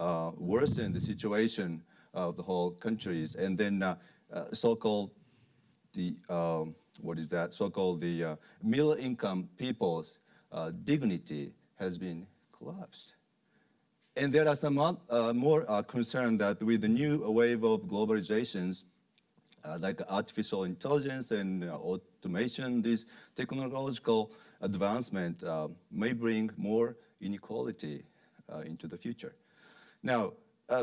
uh, worsen the situation of the whole countries. And then uh, uh, so-called the, um, what is that, so-called the uh, middle income people's uh, dignity has been collapsed. And there are some uh, more concern that with the new wave of globalizations, like artificial intelligence and automation, this technological advancement may bring more inequality into the future. Now,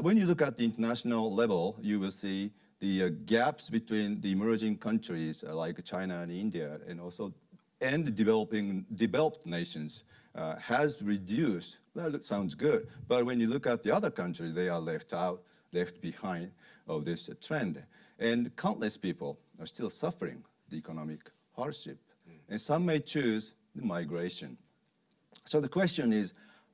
when you look at the international level, you will see the gaps between the emerging countries like China and India, and also and developing developed nations uh, has reduced. Well, that sounds good, but when you look at the other countries, they are left out, left behind of this uh, trend. And countless people are still suffering the economic hardship. Mm. And some may choose the migration. So the question is,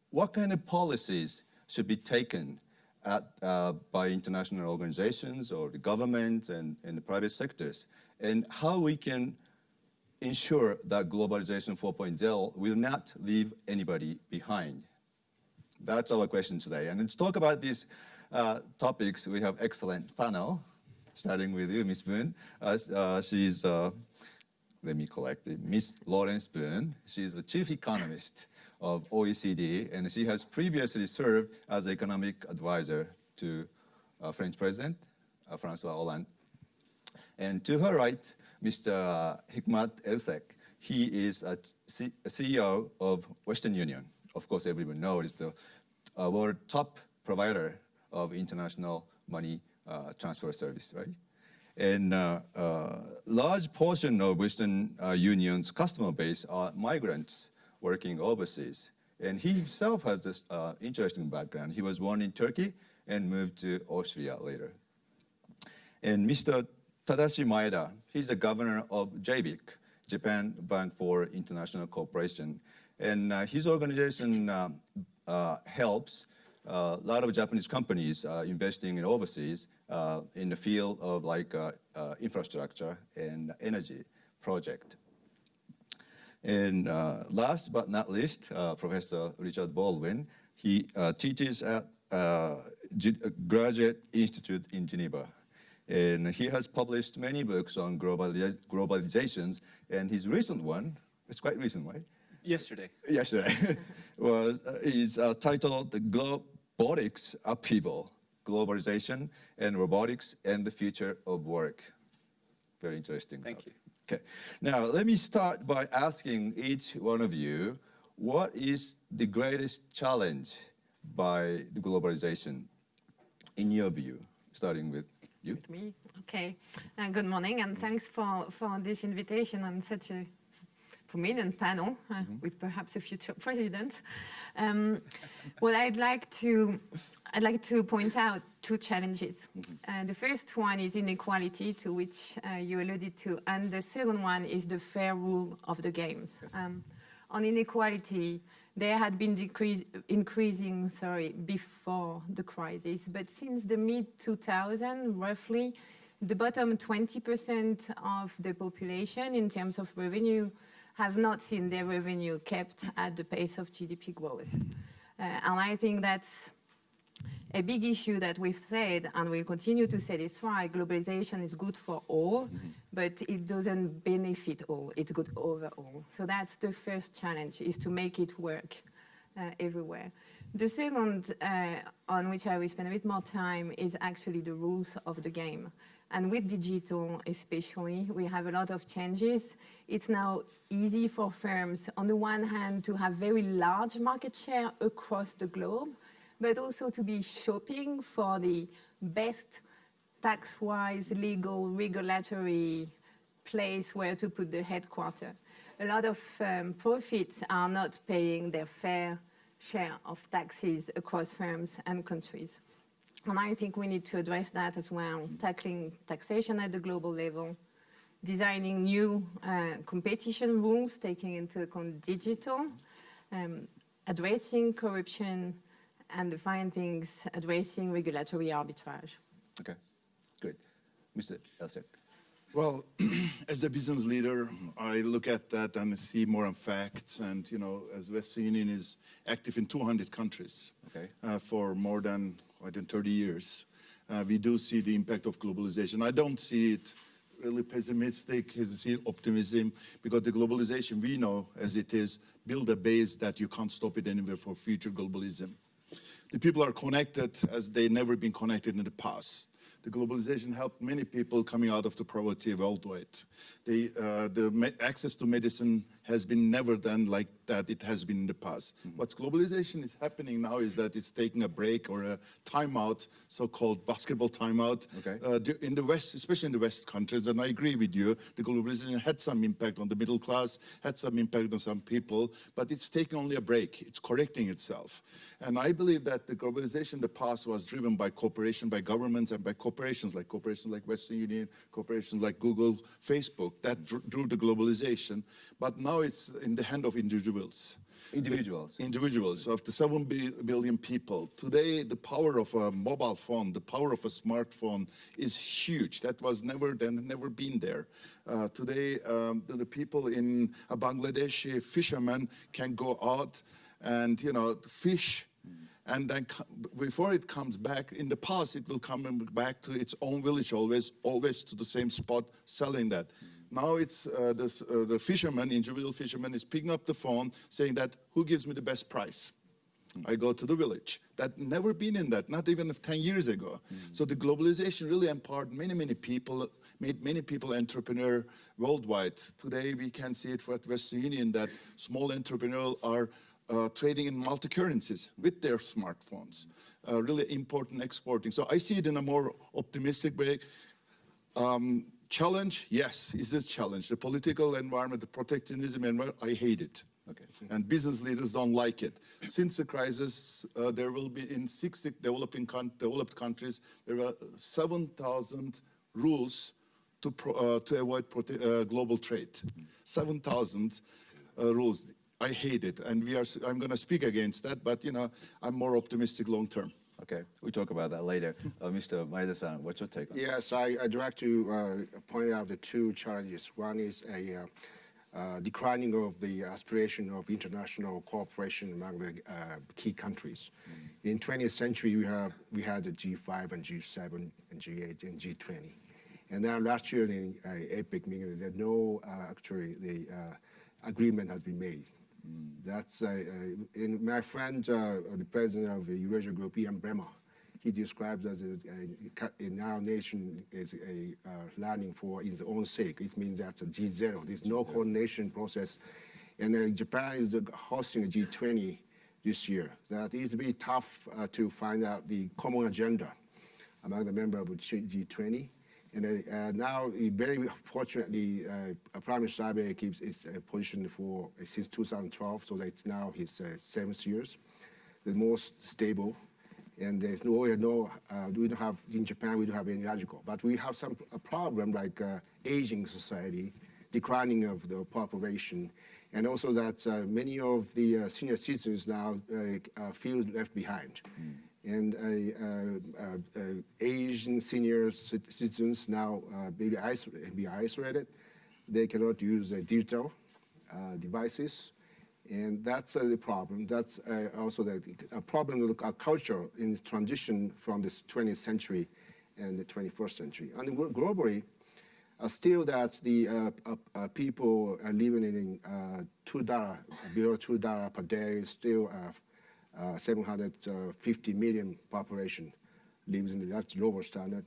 what kind of policies should be taken at, uh, by international organizations or the government and, and the private sectors, and how we can ensure that globalization 4.0 will not leave anybody behind? That's our question today. And to talk about these uh, topics, we have excellent panel, starting with you, Ms. Boone. Uh, uh, she's, uh, let me collect it, Ms. Laurence Boone. She's the chief economist of OECD, and she has previously served as economic advisor to uh, French President uh, Francois Hollande. And to her right, Mr. Hikmat Ersek. He is a, CEO of Western Union. Of course, everyone knows the uh, world top provider of international money uh, transfer service, right? And uh, uh large portion of Western Union's customer base are migrants working overseas. And he himself has this uh, interesting background. He was born in Turkey and moved to Austria later. And Mr. Tadashi Maeda, he's the governor of JBIC, Japan Bank for International Cooperation. And uh, his organization uh, uh, helps uh, a lot of Japanese companies uh, investing in overseas in the field of like infrastructure and energy project. And uh, last but not least, uh, Professor Richard Baldwin, he uh, teaches at Graduate Institute in Geneva. And he has published many books on globaliz globalizations, and his recent one, it's quite recent, right? Yesterday. Yesterday, was, uh, is uh, titled The Globotics Upheaval, Globalization and Robotics and the Future of Work. Very interesting. Thank you. Okay, now let me start by asking each one of you, what is the greatest challenge by the globalization in your view, starting with you? With me? Okay. Uh, good morning, and thanks for, for this invitation on such a prominent panel uh, mm -hmm. with perhaps a future president. Um, well, I'd like to I'd like to point out two challenges. Uh, the first one is inequality, to which uh, you alluded to, and the second one is the fair rule of the games. Um, on inequality, there had been decrease, increasing sorry, before the crisis, but since the mid-2000, roughly, the bottom 20% of the population in terms of revenue have not seen their revenue kept at the pace of GDP growth. Uh, and I think that's a big issue that we've said, and we'll continue to say this right, globalization is good for all, mm -hmm. but it doesn't benefit all, it's good overall. So that's the first challenge, is to make it work uh, everywhere. The second, uh, on which I will spend a bit more time, is actually the rules of the game. And with digital especially, we have a lot of changes. It's now easy for firms, on the one hand, to have very large market share across the globe, but also to be shopping for the best tax-wise, legal, regulatory place where to put the headquarter. A lot of um, profits are not paying their fair share of taxes across firms and countries. And I think we need to address that as well, tackling taxation at the global level, designing new uh, competition rules, taking into account digital, um, addressing corruption, and the findings addressing regulatory arbitrage. Okay, good. Mr. Ersek. Well, as a business leader, I look at that and see more on facts. And, you know, as Western Union is active in 200 countries Okay. uh, for more than, more than 30 years, uh, we do see the impact of globalization. I don't see it really pessimistic, I see optimism, because the globalization we know as it is, build a base that you can't stop it anywhere for future globalism. The people are connected as they never been connected in the past. The globalization helped many people coming out of the poverty worldwide. The, uh, the access to medicine has been never done like that it has been in the past. What's globalization is happening now is that it's taking a break or a timeout, so-called basketball timeout. Okay. Uh, in the West, especially in the West countries, and I agree with you, the globalization had some impact on the middle class, had some impact on some people, but it's taking only a break. It's correcting itself. And I believe that the globalization in the past was driven by cooperation by governments and by corporations, like corporations like Western Union, corporations like Google, Facebook, that dr- drew the globalization. But now it's in the hand of individuals Individuals. individuals of the 7 bi- billion people. Today, the power of a mobile phone, the power of a smartphone is huge. That was never then, never been there. Uh, today, um, the, the people in a Bangladeshi fisherman can go out and, you know, fish and then before it comes back, in the past, it will come back to its own village always, always to the same spot selling that. Now it's uh, the, uh, the fisherman, individual fisherman, is picking up the phone saying that, who gives me the best price? I go to the village. That never been in that, not even 10 years ago. So the globalization really empowered many, many people, made many people entrepreneur worldwide. Today we can see it for at Western Union that small entrepreneurs are uh, trading in multi-currencies with their smartphones, uh, really important exporting. So I see it in a more optimistic way. Um, challenge, yes, is this challenge. The political environment, the protectionism environment, I hate it. Okay. And business leaders don't like it. Since the crisis, uh, there will be in 60 developing coun- developed countries, there are 7,000 rules to, pro, uh, to avoid prote- uh, global trade. 7,000 uh, rules. I hate it, and we are. I'm going to speak against that, but you know, I'm more optimistic long term. Okay, we'll talk about that later. Uh, Mr. Maeda-san, what's your take on it? Yes, I, I'd like to uh, point out the two challenges. One is a uh, uh, declining of the aspiration of international cooperation among the uh, key countries. In 20th century, we have we had the G5 and G7 and G8 and G20, and now last year in uh, APEC meeting, there no uh, actually the uh, agreement has been made. That's in my friend, uh, the president of the Eurasia Group, Ian Bremmer. He describes as a, a, in our nation is a uh, learning for its own sake. It means that's a G0. There's no coordination process, and uh, Japan is uh, hosting a G20 this year. That is very tough uh, to find out the common agenda among the members of G- G20. And uh, now, very fortunately, uh, Prime Minister Abe keeps his uh, position for uh, since 2012, so that it's now his uh, seventh years, the most stable. And there's no, no uh, we don't have in Japan we don't have any logical, but we have some a problem like aging society, declining of the population, and also that many of the senior citizens now feel left behind and Asian senior citizens now uh, be, iso- be isolated. They cannot use digital uh, devices, and that's uh, the problem. That's also the a problem of our culture in transition from the 20th century and the 21st century. And globally, uh, still that the uh, uh, people living in two dollar below two dollar per day is still uh, uh, 750 million population lives in the that's lower standard,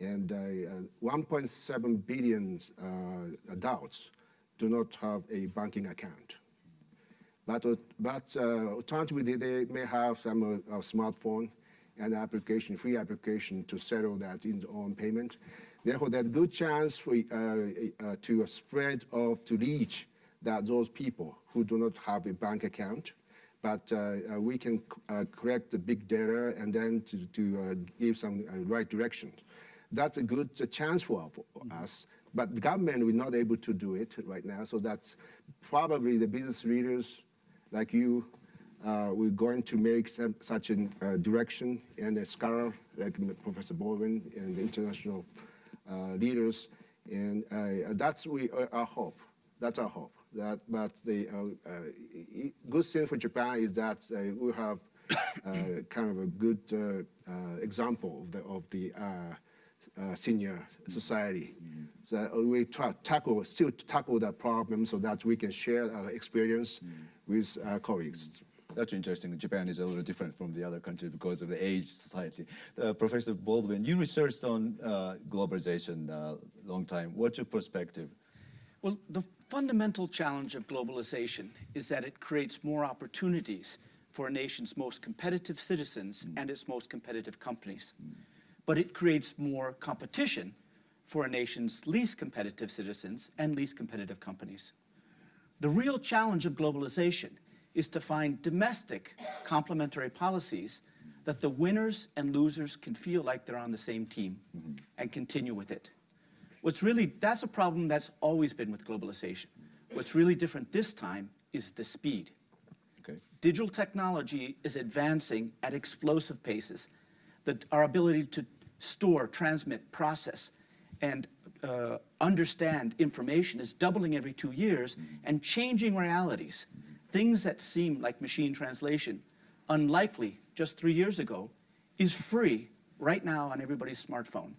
and uh, uh, 1.7 billion uh, adults do not have a banking account. But, uh, but uh, alternatively, they, may have some uh, smartphone and application, free application to settle that in own payment. Therefore, there's a good chance for, uh, uh, to spread of to reach that those people who do not have a bank account. But uh, uh, we can uh, correct the big data and then to, to uh, give some uh, right direction. That's a good chance for, for us. But the government we're not able to do it right now. So that's probably the business leaders like you, uh, we're going to make some, such a uh, direction, and a scholar like Professor Baldwin and the international uh, leaders, And uh, that's we, uh, our hope. That's our hope. That, but the uh, uh, good thing for Japan is that uh, we have uh, kind of a good uh, uh, example of the, of the uh, uh, senior society. So uh, we try tackle, still tackle that problem so that we can share our experience with our colleagues. That's interesting. Japan is a little different from the other countries because of the age society. Uh, Professor Baldwin, you researched on uh, globalization a long time. What's your perspective? Well, the fundamental challenge of globalization is that it creates more opportunities for a nation's most competitive citizens mm. and its most competitive companies. But it creates more competition for a nation's least competitive citizens and least competitive companies. The real challenge of globalization is to find domestic complementary policies that the winners and losers can feel like they're on the same team mm-hmm. and continue with it. What's really, that's a problem that's always been with globalization. What's really different this time is the speed. Okay. Digital technology is advancing at explosive paces. That our ability to store, transmit, process, and uh, understand information is doubling every two years and changing realities. Things that seem like machine translation, unlikely just three years ago, is free right now on everybody's smartphone.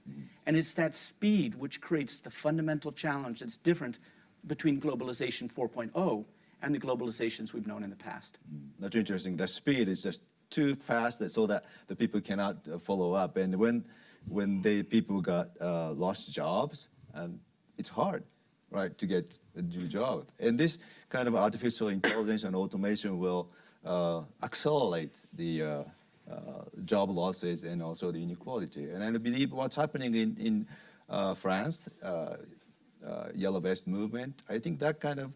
And it's that speed which creates the fundamental challenge that's different between globalization 4.0 and the globalizations we've known in the past. That's interesting. The speed is just too fast so that the people cannot uh, follow up. And when when the people got uh, lost jobs, and it's hard, right, to get a new job. And this kind of artificial intelligence and automation will uh, accelerate the uh, job losses and also the inequality. And I believe what's happening in in uh, France, uh, uh, yellow vest movement, I think that kind of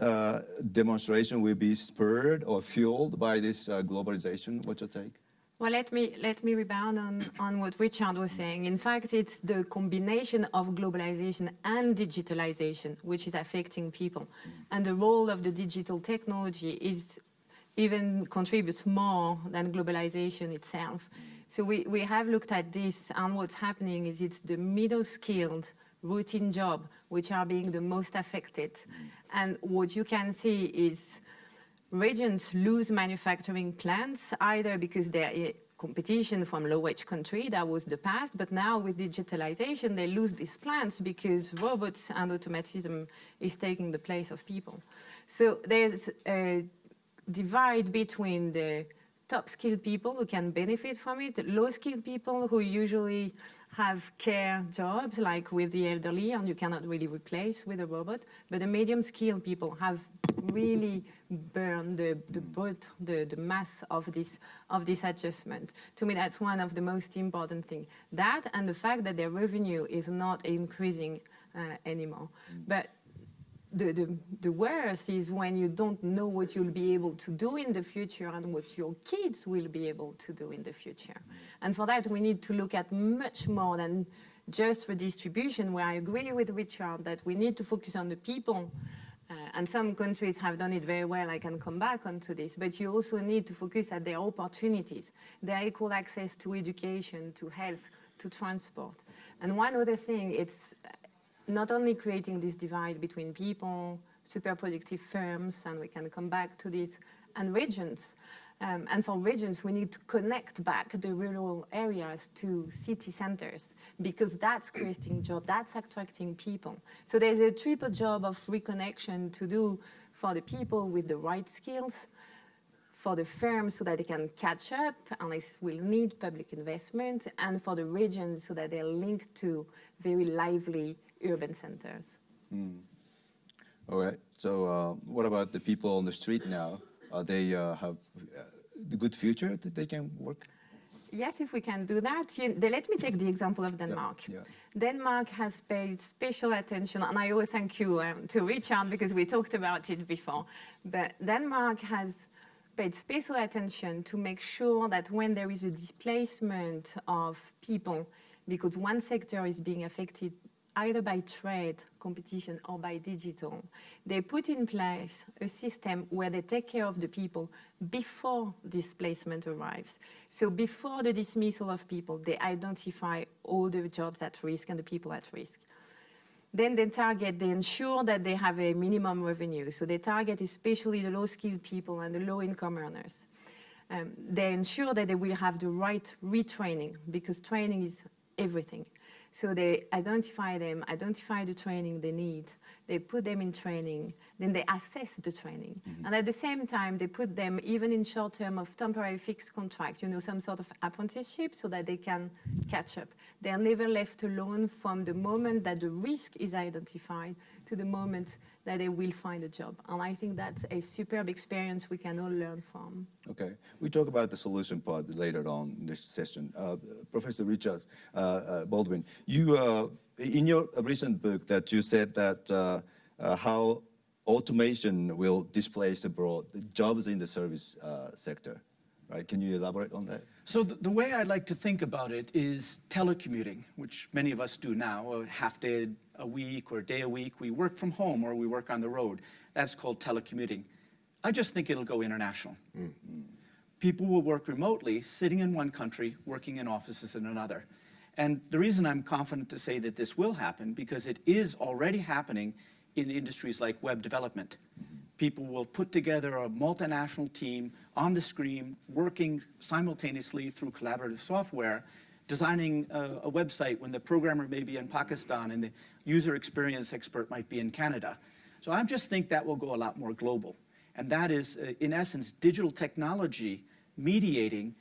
uh, demonstration will be spurred or fueled by this uh, globalization. What's your take? Well, let me let me rebound on, on what Richard was saying. In fact, it's the combination of globalization and digitalization which is affecting people, and the role of the digital technology is even contributes more than globalization itself. So we, we have looked at this, and what's happening is it's the middle skilled routine job which are being the most affected, and what you can see is regions lose manufacturing plants either because they're competition from low-wage country, that was the past, but now with digitalization, they lose these plants because robots and automatism is taking the place of people. So there's a divide between the top skilled people who can benefit from it, low skilled people who usually have care jobs like with the elderly and you cannot really replace with a robot, but the medium skilled people have really burned the, the brunt, the, the mass of this, of this adjustment. To me, that's one of the most important things. That and the fact that their revenue is not increasing uh, anymore. But the, the, the worst is when you don't know what you'll be able to do in the future and what your kids will be able to do in the future. And for that, we need to look at much more than just redistribution, where I agree with Richard that we need to focus on the people. Uh, and some countries have done it very well, I can come back onto this, but you also need to focus at their opportunities, their equal access to education, to health, to transport. And one other thing, it's not only creating this divide between people, super productive firms, and we can come back to this, and regions. Um, and for regions, we need to connect back the rural areas to city centers because that's creating jobs, that's attracting people. So there's a triple job of reconnection to do for the people with the right skills, for the firms so that they can catch up and they will need public investment, and for the regions so that they're linked to very lively urban centers. All right. So uh, what about the people on the street now? Are they uh, have uh, the good future that they can work? Yes, if we can do that. You, they, let me take the example of Denmark. yeah. Denmark has paid special attention, and I always thank you um, to Richard because we talked about it before. But Denmark has paid special attention to make sure that when there is a displacement of people, because one sector is being affected either by trade, competition, or by digital. They put in place a system where they take care of the people before displacement arrives. So before the dismissal of people, they identify all the jobs at risk and the people at risk. then they target, they ensure that they have a minimum revenue. So they target especially the low-skilled people and the low-income earners. Um, they ensure that they will have the right retraining because training is everything. So they identify them, identify the training they need, they put them in training, then they assess the training. And at the same time, they put them even in short term of temporary fixed contract, you know, some sort of apprenticeship so that they can catch up. They are never left alone from the moment that the risk is identified to the moment that they will find a job. And I think that's a superb experience we can all learn from. Okay, we talk about the solution part later on in this session. Uh, Professor Richards uh, uh, Baldwin, you uh, in your recent book that you said that uh, uh, how automation will displace abroad jobs in the service uh, sector, right? Can you elaborate on that? So the, the way I like to think about it is telecommuting, which many of us do now, a half day a week or a day a week. We work from home or we work on the road. That's called telecommuting. I just think it'll go international. People will work remotely, sitting in one country, working in offices in another. And the reason I'm confident to say that this will happen, because it is already happening in industries like web development. People will put together a multinational team on the screen, working simultaneously through collaborative software, designing a, a website when the programmer may be in Pakistan and the user experience expert might be in Canada. So I just think that will go a lot more global. And that is, uh, in essence, digital technology mediating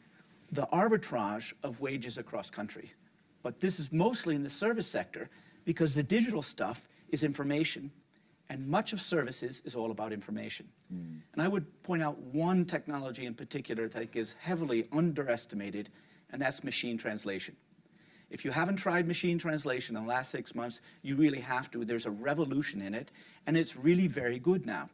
the arbitrage of wages across country. But this is mostly in the service sector because the digital stuff is information and much of services is all about information. Hmm. And I would point out one technology in particular that I think is heavily underestimated, and that's machine translation. If you haven't tried machine translation in the last six months, you really have to. There's a revolution in it, and it's really very good now.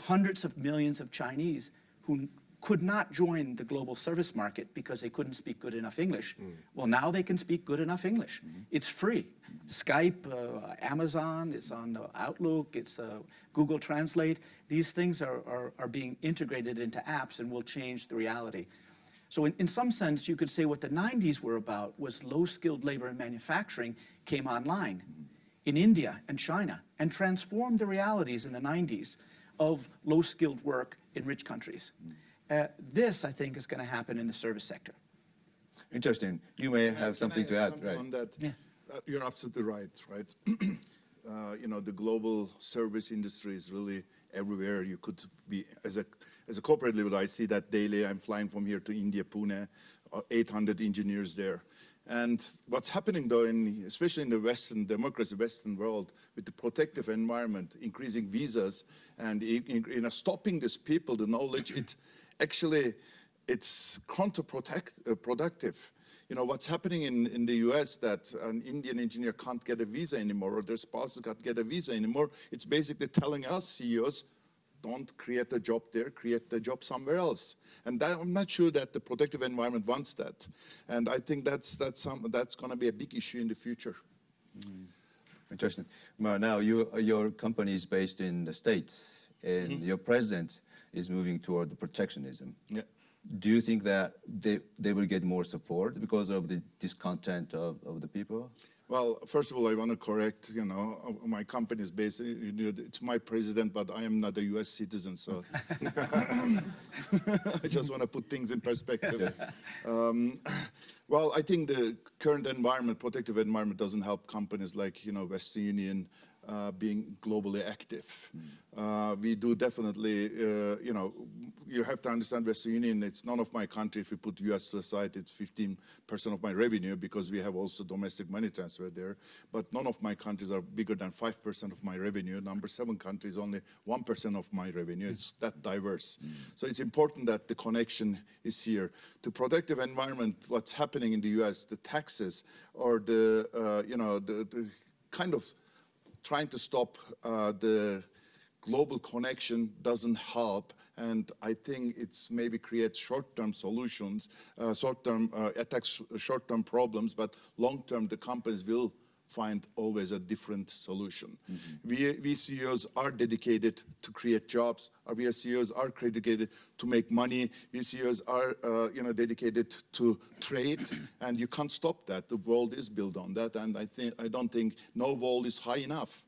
Hundreds of millions of Chinese who could not join the global service market because they couldn't speak good enough English. Well, now they can speak good enough English. It's free. Skype, uh, Amazon, it's on Outlook, it's uh, Google Translate. These things are, are, are being integrated into apps and will change the reality. So in, in some sense, you could say what the 90s were about was low-skilled labor in manufacturing came online in India and China and transformed the realities in the 90s of low-skilled work in rich countries. Uh, this, I think, is going to happen in the service sector. Interesting. You may have Can something I to add, something right? On that, Yeah. Uh, you're absolutely right, right? uh, you know, the global service industry is really everywhere. You could be, as a, as a corporate level, I see that daily. I'm flying from here to India, Pune, uh, 800 engineers there. And what's happening though, in, especially in the Western democracy, Western world, with the protective environment, increasing visas, and in, in, you know, stopping these people, the knowledge, it actually, it's counterproductive. You know, what's happening in, in the US that an Indian engineer can't get a visa anymore or their spouses can't get a visa anymore, it's basically telling us CEOs, don't create a job there, create the job somewhere else. And that, I'm not sure that the protective environment wants that. And I think that's, that's, some, that's going to be a big issue in the future. Interesting. Well, now you, your company is based in the States and Mm-hmm. your president is moving toward the protectionism. Yeah. Do you think that they, they will get more support because of the discontent of, of the people? Well, first of all, I want to correct, you know, my company is based, you know, it's my president, but I am not a US citizen, so I just want to put things in perspective. Um, well, I think the current environment, protective environment, doesn't help companies like, you know, Western Union uh, being globally active. Uh, we do definitely, uh, you know, you have to understand Western Union, it's none of my country. If you put US aside, it's 15% of my revenue because we have also domestic money transfer there. But none of my countries are bigger than 5% of my revenue. Number seven country is only 1% of my revenue. It's that diverse. So it's important that the connection is here. The protective environment, what's happening in the US, the taxes or the, uh, you know, the, the kind of trying to stop uh, the global connection doesn't help. And I think it's maybe creates short-term solutions, uh, short-term uh, attacks, short-term problems, but long-term the companies will find always a different solution. We, we CEOs are dedicated to create jobs. Our we CEOs are dedicated to make money. We CEOs are, uh, you know, dedicated to trade, and you can't stop that. The world is built on that, and I think I don't think no wall is high enough.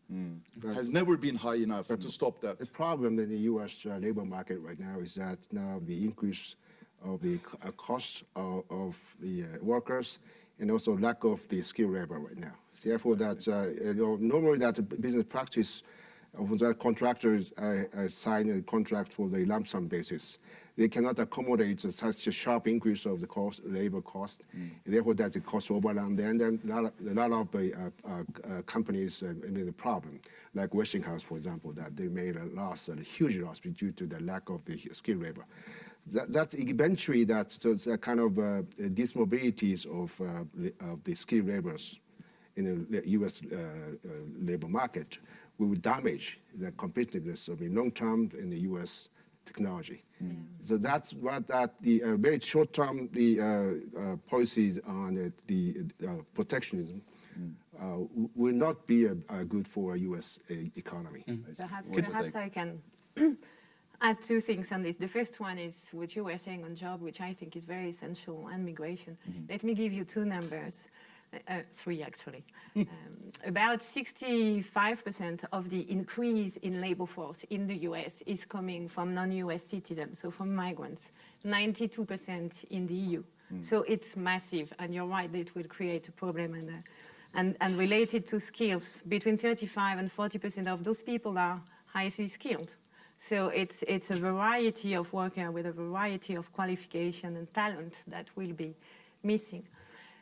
Has never been high enough to stop that. The problem in the U.S. uh, labor market right now is that now the increase of the uh, cost of, of the uh, workers and also lack of the skilled labor right now. Therefore, that uh, you know, normally that business practice of that contractors uh, uh, sign a contract for the lump sum basis. They cannot accommodate such a sharp increase of the cost, labor cost. Therefore, that's a cost overrun. Then, then a lot, a lot of the uh, uh, uh, companies uh, made a problem, like Westinghouse, for example, that they made a loss, a huge loss due to the lack of the skilled labor. That, that's eventually that so a kind of uh, dismobilities of, uh, the- of the skilled laborers in the U.S. Uh, uh, labor market will damage the competitiveness of the long term in the U.S. technology. So that's what that the uh, very short term the uh, uh, policies on the, the uh, protectionism uh, will not be uh, uh, good for a U.S. uh, economy. Perhaps, perhaps I can add two things on this. The first one is what you were saying on job, which I think is very essential, and migration. Let me give you two numbers, uh, uh, three actually. um, about 65% of the increase in labor force in the US is coming from non-US citizens, so from migrants. 92% in the EU. So it's massive, and you're right, it will create a problem. And, uh, and, and related to skills, between 35 and 40% of those people are highly skilled. So it's, it's a variety of worker with a variety of qualification and talent that will be missing.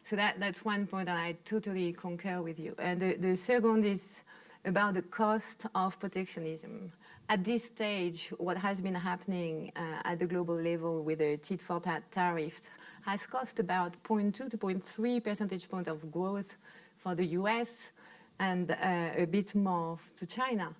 So that, that's one point, and I totally concur with you. And the, the second is about the cost of protectionism. At this stage, what has been happening uh, at the global level with the tit for tat tariffs has cost about 0.2 to 0.3 percentage point of growth for the US and uh, a bit more to China.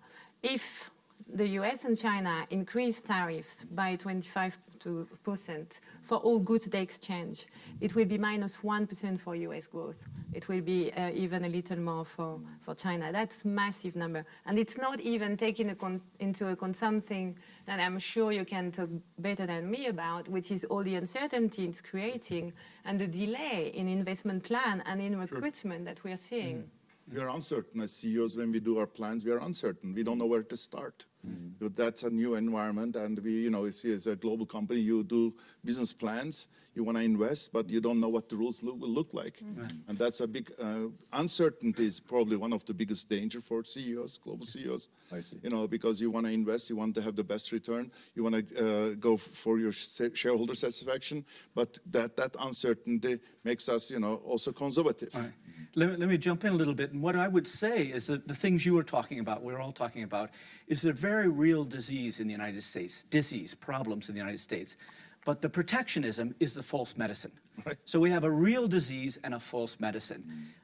If the US and China increase tariffs by 25% for all goods they exchange, it will be minus 1 for US growth. It will be uh, even a little more for, for China. That's massive number. And it's not even taking a con- into account something that I'm sure you can talk better than me about, which is all the uncertainty it's creating and the delay in investment plan and in recruitment that we are seeing. We are uncertain as CEOs when we do our plans. We are uncertain. We don't know where to start. But that's a new environment, and we, you know, if you- as a global company, you do business plans, you want to invest, but you don't know what the rules look, will look like, and that's a big uh, uncertainty. Is probably one of the biggest danger for CEOs, global CEOs. I see. You know, because you want to invest, you want to have the best return, you want to uh, go for your sa- shareholder satisfaction, but that that uncertainty makes us, you know, also conservative. All right. Let, me- let me jump in a little bit. And what I would say is that the things you were talking about, we're all talking about, is a very real disease in the United States, disease, problems in the United States. But the protectionism is the false medicine. So we have a real disease and a false medicine.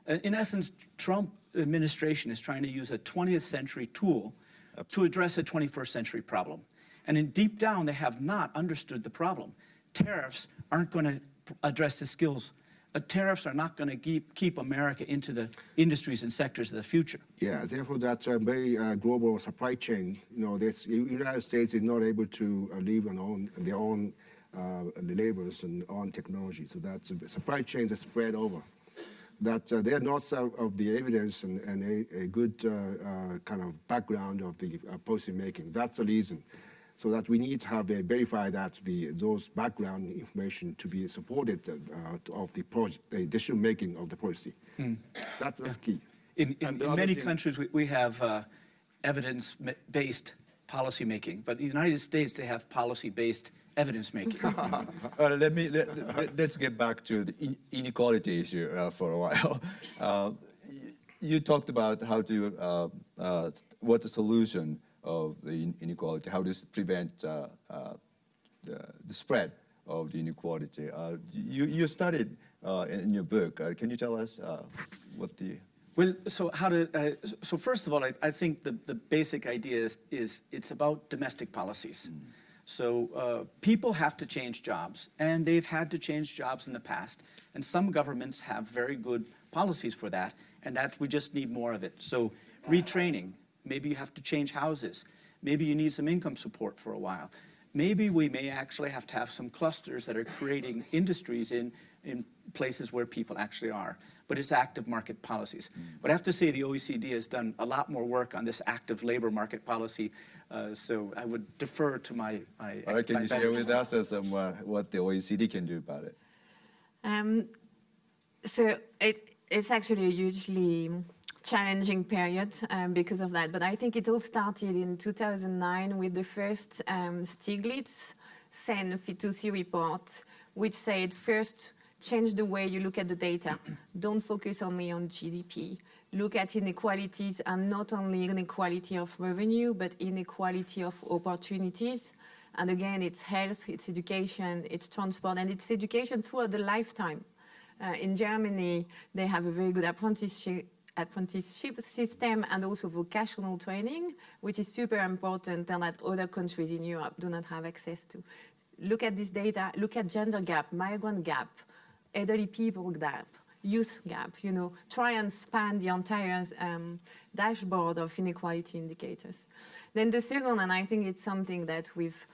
Uh, In essence, Trump administration is trying to use a 20th century tool to address a 21st century problem. And in deep down, they have not understood the problem. Tariffs aren't going to address the skills. Uh, tariffs are not going to keep, keep America into the industries and sectors of the future. Yeah, therefore that's a very uh, global supply chain, you know, U- United States is not able to uh, live on own, their own uh, labors and own technology. So that uh, supply chains are spread over. That uh, there are not of, the evidence and, and a, a good uh, uh, kind of background of the policy making. That's the reason. So that we need to have a verify that the those background information to be supported uh, of the project, the decision making of the policy. That's that's key. In, in, in many thing- countries, we, we have uh, evidence-based policy making, but in the United States, they have policy-based evidence making. Uh, let me let, let, us get back to the inequality issue uh, for a while. Uh, you talked about how to uh, uh, what the solution of the inequality, how to prevent uh, uh, the, the spread of the inequality. Uh, you you studied uh, in your book. Uh, can you tell us uh, what the Well, so how to, uh, so first of all, I, I think the, the basic idea is, is it's about domestic policies. So uh, people have to change jobs, and they've had to change jobs in the past. And some governments have very good policies for that, And that, we just need more of it. So retraining, maybe you have to change houses. Maybe you need some income support for a while. Maybe we may actually have to have some clusters that are creating industries in, in places where people actually are. But it's active market policies. But I have to say the OECD has done a lot more work on this active labor market policy. Uh, so I would defer to my, my, All right, can my you share with us some, uh, what the OECD can do about it? Um, so it, it's actually a hugely challenging period um, because of that. But I think it all started in 2009 with the first um, Stiglitz Sen Fitoussi report, which said first, change the way you look at the data. Don't focus only on GDP. Look at inequalities and not only inequality of revenue, but inequality of opportunities. And again, it's health, it's education, it's transport, and it's education throughout the lifetime. Uh, in Germany, they have a very good apprenticeship, apprenticeship system and also vocational training, which is super important and that other countries in Europe do not have access to. Look at this data, look at gender gap, migrant gap, elderly people gap, youth gap, you know, try and span the entire um, dashboard of inequality indicators. Then the second, and I think it's something that we've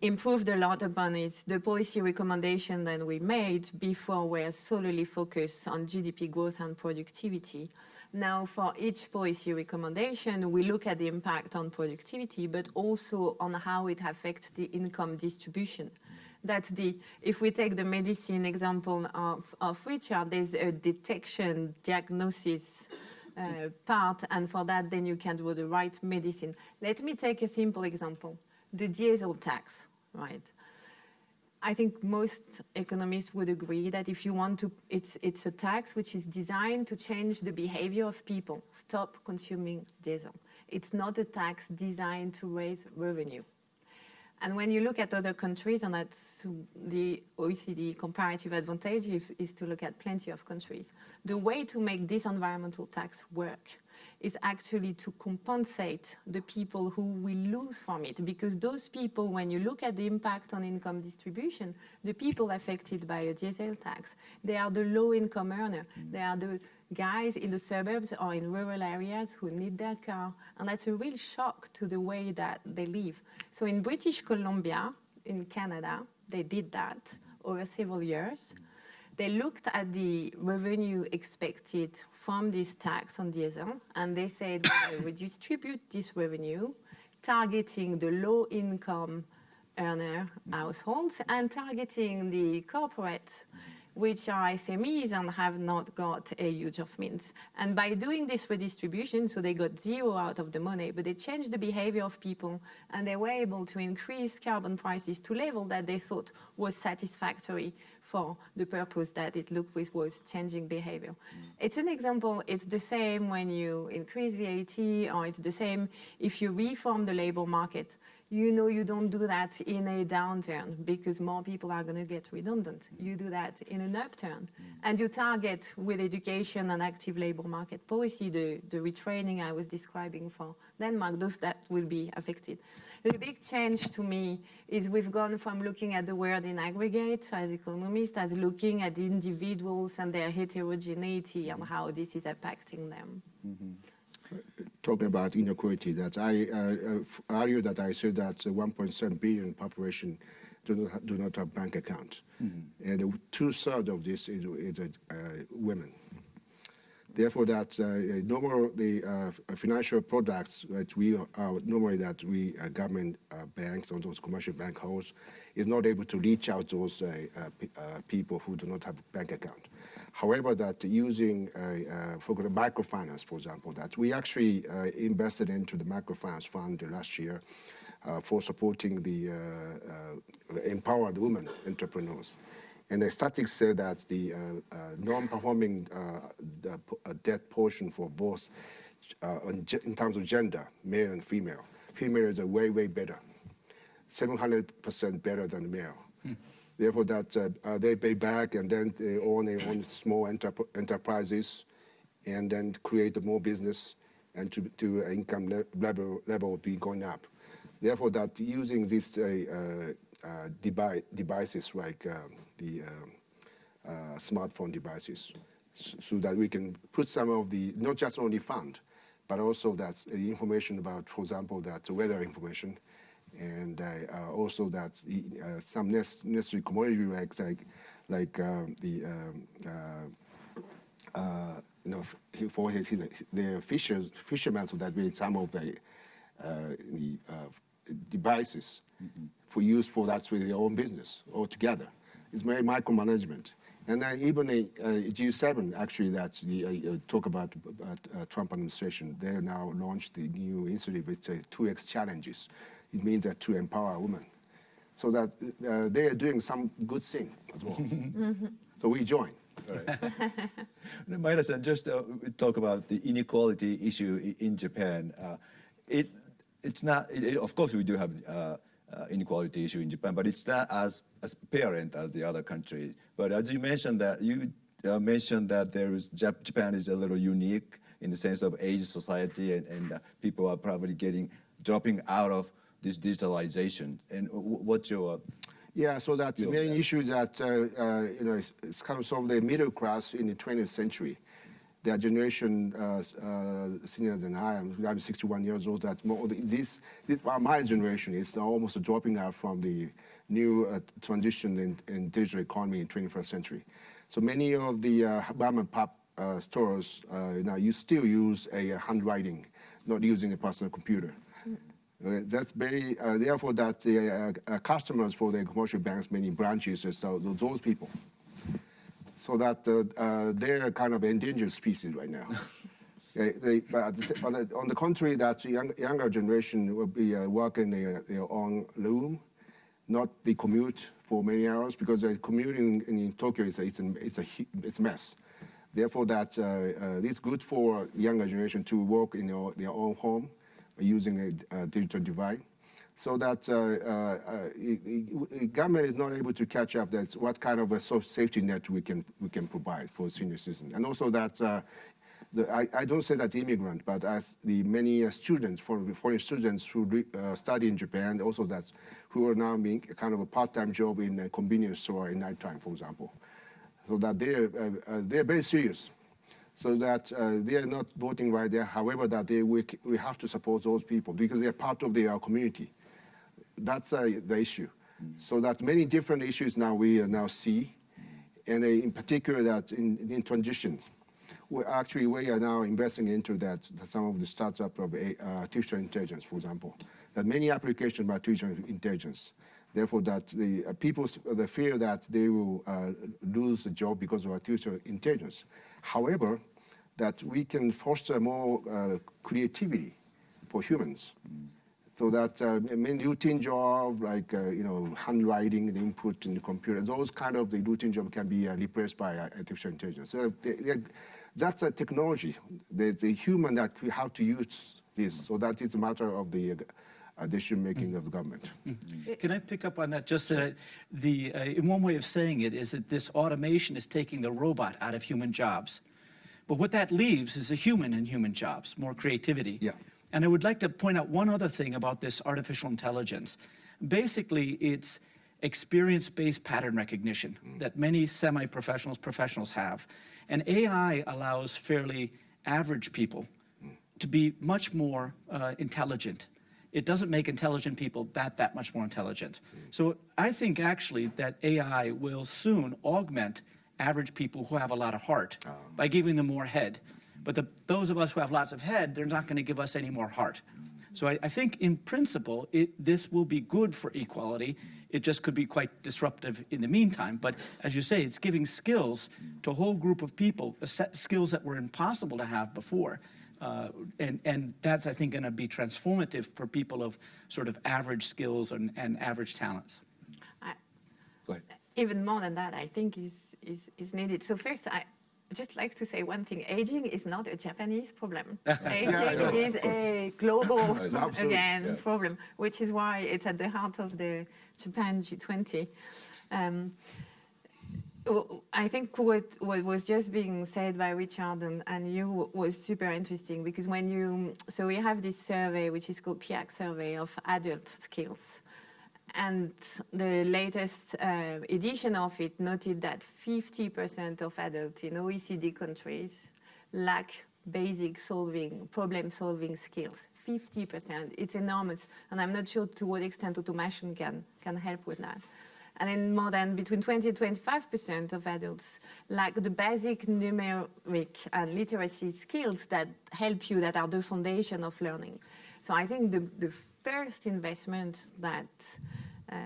improved a lot upon is the policy recommendation that we made before were solely focused on GDP growth and productivity. Now, for each policy recommendation, we look at the impact on productivity, but also on how it affects the income distribution. That's the, if we take the medicine example of, of Richard, there's a detection, diagnosis, uh, part, and for that, then you can do the right medicine. Let me take a simple example the diesel tax, right? I think most economists would agree that if you want to, it's, it's a tax which is designed to change the behavior of people, stop consuming diesel. It's not a tax designed to raise revenue. And when you look at other countries, and that's the OECD comparative advantage is, is to look at plenty of countries, the way to make this environmental tax work is actually to compensate the people who will lose from it. Because those people, when you look at the impact on income distribution, the people affected by a diesel tax, they are the low income earner. Mm. They are the guys in the suburbs or in rural areas who need their car. And that's a real shock to the way that they live. So in British Columbia, in Canada, they did that over several years. Mm. They looked at the revenue expected from this tax on diesel, and they said, we distribute this revenue, targeting the low-income earner households and targeting the corporate which are SMEs and have not got a huge of means. And by doing this redistribution, so they got zero out of the money, but they changed the behavior of people and they were able to increase carbon prices to level that they thought was satisfactory for the purpose that it looked with was changing behavior. Mm. It's an example, it's the same when you increase VAT or it's the same if you reform the labor market you know you don't do that in a downturn because more people are going to get redundant. You do that in an upturn. Mm. And you target with education and active labor market policy the, the retraining I was describing for Denmark, those that will be affected. The big change to me is we've gone from looking at the world in aggregate as economists as looking at the individuals and their heterogeneity and mm. how this is impacting them. Mm-hmm. Talking about inequality, that I uh, uh, argue that I said that 1.7 billion population do not, ha- do not have bank accounts. And two-thirds of this is, is uh, women. Therefore, that uh, normal the uh, financial products that we are normally that we uh, government uh, banks or those commercial bank holds is not able to reach out those uh, uh, uh, people who do not have bank account. However, that using uh, uh, microfinance, for example, that we actually uh, invested into the microfinance fund last year uh, for supporting the uh, uh, empowered women entrepreneurs. And the statistics say that the non-performing debt portion for both in terms of gender, male and female, female is a way, way better. 700% better than male. Therefore, that uh, uh, they pay back and then they own their own small enterp- enterprises and then create more business and to, to income le- level, level be going up. Therefore, that using these uh, uh, devi- devices like um, the um, smartphone devices so that we can put some of the, not just only fund, but also that's the information about, for example, that weather information, and uh, uh, also that uh, some necessary commodity like like, like uh, the um, uh, uh, you know for his, his, the fishers fishermen so that made some of the uh, the uh, devices for use for that's with their own business altogether. It's very micromanagement. And then even a, uh G7 actually that's the uh, talk about, about uh, Trump administration. They now launched the new initiative with uh, 2x challenges. It means that to empower women, so that uh, they are doing some good thing as well. so we join. Maeda-san, just uh, talk about the inequality issue in Japan. Uh, it, it's not, it, it- of course we do have uh, uh, inequality issue in Japan, but it's not as, as apparent as the other countries. But as you mentioned that, you uh, mentioned that there is, Jap- Japan is a little unique in the sense of age society and, and uh, people are probably getting, dropping out of this digitalization. And what's your, Yeah, so that the main issue that uh, uh, you know it's, comes from the middle class in the 20th century. Their generation uh, uh, senior than I am. I'm 61 years old. That more, this, this my generation is now almost dropping out from the new uh, transition in, in digital economy in 21st century. So many of the uh, mom and pop uh, stores uh, now you still use a handwriting, not using a personal computer. Uh, That's very, uh, therefore, that the uh, uh, customers for the commercial banks, many branches, is those people. So that uh, uh, they're kind of endangered species right now. They- they- but at the on the contrary, that the young, younger generation will be uh, working their, their own room, not the commute for many hours, because the commuting in Tokyo is a, it's a, it's a, it's a mess. Therefore, that uh, uh, it's good for younger generation to work in their, their own home using a, a digital device. So that uh, uh, government is not able to catch up. That's what kind of a safety net we can we can provide for senior citizens, and also that uh, the, I, I don't say that immigrant, but as the many uh, students, foreign, foreign students who uh, study in Japan, also that who are now making kind of a part-time job in a convenience store in nighttime, for example, so that they're they're very serious so that uh, they are not voting right there. However, that they we, we have to support those people because they are part of their community. That's uh, the issue. So that many different issues now we uh, now see, and uh, in particular that in, in transitions. We actually we are now investing into that, that some of the startup of uh, artificial intelligence, for example, that many applications by artificial intelligence. Therefore, that the uh, people the fear that they will lose the job because of artificial intelligence. However, that we can foster more uh, creativity for humans. So that uh, many routine job like uh, you know handwriting the input in the computer those kind of the routine job can be uh, replaced by uh, artificial intelligence. So they, they, that's a technology. The, the human that we have to use this. So that is a matter of the uh, decision making of the government Can I pick up on that? Just that the, uh, in one way of saying it is that this automation is taking the robot out of human jobs. But what that leaves is a human in human jobs, more creativity. Yeah. And I would like to point out one other thing about this artificial intelligence. Basically, it's experience-based pattern recognition that many semi-professionals, professionals have. And AI allows fairly average people to be much more uh, intelligent. It doesn't make intelligent people that that much more intelligent. So I think actually that AI will soon augment average people who have a lot of heart ah. by giving them more head. But the, those of us who have lots of head, they're not going to give us any more heart. So I, I think in principle, it, this will be good for equality. It just could be quite disruptive in the meantime. But as you say, it's giving skills to a whole group of people, a set skills that were impossible to have before. Uh, and, and that's, I think, going to be transformative for people of sort of average skills and, and average talents. I- go ahead. even more than that, I think is, is, is needed. So first, I just like to say one thing. Aging is not a Japanese problem. Aging is a global, again, yeah. problem, which is why it's at the heart of the Japan G20. Um, w- I think what, what was just being said by Richard and, and you was super interesting because when you, so we have this survey which is called PIAAC survey of adult skills. And the latest uh, edition of it noted that 50% of adults in OECD countries lack basic solving, problem solving skills. 50%, it's enormous. And I'm not sure to what extent automation can, can help with that. And then more than between 20 and 25% of adults lack the basic numeric and literacy skills that help you, that are the foundation of learning. So I think the, the first investment that uh,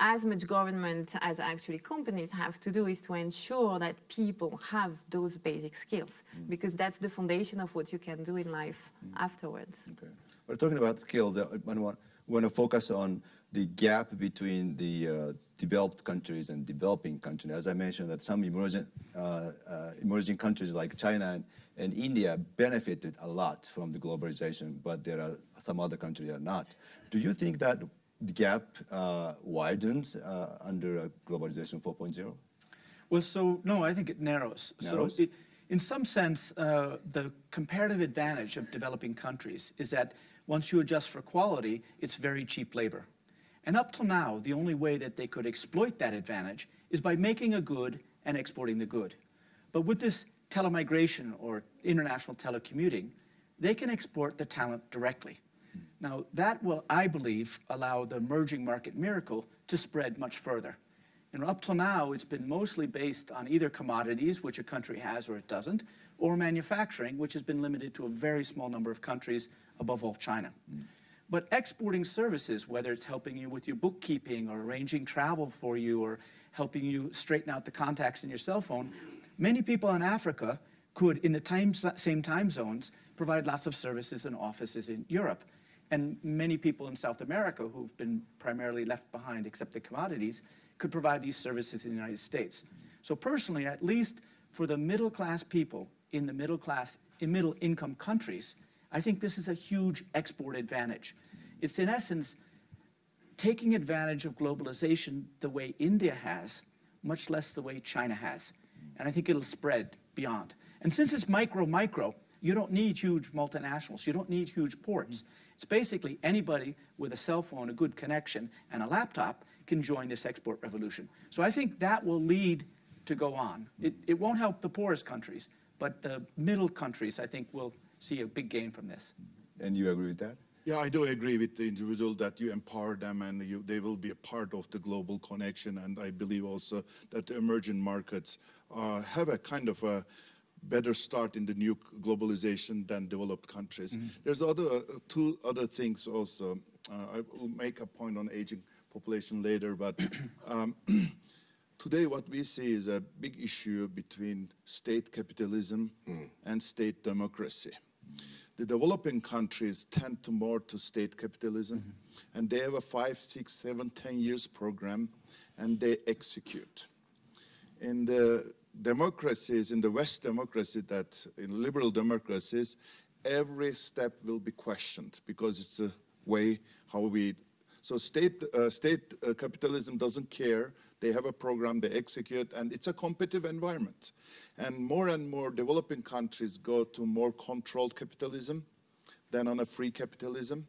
as much government as actually companies have to do is to ensure that people have those basic skills mm. because that's the foundation of what you can do in life mm. afterwards. Okay. We're talking about skills. I want to focus on the gap between the uh, developed countries and developing countries. As I mentioned, that some emerging, uh, uh, emerging countries like China and, and, India benefited a lot from the globalization, but there are some other countries that are not. Do you think that the gap uh, widens uh, under globalization 4.0? Well, so no, I think it narrows. Narrows? So it, in some sense, uh, the comparative advantage of developing countries is that once you adjust for quality, it's very cheap labor. And up till now, the only way that they could exploit that advantage is by making a good and exporting the good. But with this telemigration or international telecommuting, they can export the talent directly. Now, that will, I believe, allow the emerging market miracle to spread much further. And up till now, it's been mostly based on either commodities, which a country has or it doesn't, or manufacturing, which has been limited to a very small number of countries, above all China. Mm. But exporting services, whether it's helping you with your bookkeeping or arranging travel for you or helping you straighten out the contacts in your cell phone, many people in Africa could, in the time, same time zones, provide lots of services and offices in Europe. And many people in South America who've been primarily left behind except the commodities could provide these services in the United States. So personally, at least for the middle class people in the middle class, in middle income countries, I think this is a huge export advantage. It's in essence taking advantage of globalization the way India has, much less the way China has. And I think it'll spread beyond. And since it's micro, micro, you don't need huge multinationals. You don't need huge ports. It's basically anybody with a cell phone, a good connection, and a laptop can join this export revolution. So I think that will lead to go on. It, it won't help the poorest countries, but the middle countries, I think, will see a big gain from this. And you agree with that? Yeah, I do agree with the individual that you empower them and you, they will be a part of the global connection. And I believe also that the emerging markets uh, have a kind of a better start in the new globalization than developed countries. Mm -hmm. There's other uh, two other things also. Uh, I will make a point on aging population later, but um, today what we see is a big issue between state capitalism mm. and state democracy the developing countries tend to more to state capitalism, mm -hmm. and they have a five, six, seven, ten years program, and they execute. In the democracies, in the West democracy, that in liberal democracies, every step will be questioned because it's a way how we so state, uh, state uh, capitalism doesn't care. They have a program, they execute, and it's a competitive environment. And more and more developing countries go to more controlled capitalism than on a free capitalism.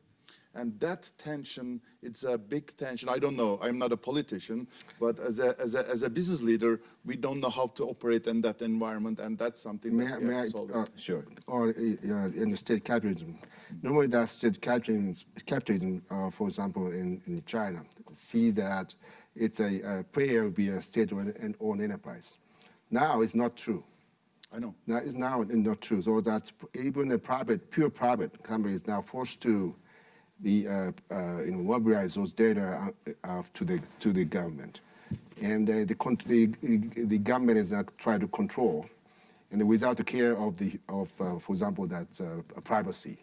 And that tension, it's a big tension. I don't know, I'm not a politician, but as a, as a, as a business leader, we don't know how to operate in that environment, and that's something may, that we have to solve. Uh, sure. Or uh, in the state capitalism. Normally that state capitalism, capitalism uh, for example, in, in China, see that it's a, a player will be a state-owned enterprise. Now it's not true. I know. Now it's now not true. So that even a private, pure private company is now forced to the uh, uh, you know mobilize those data uh, to the to the government, and the, the the government is uh, trying to control, and without the care of the of for example that privacy,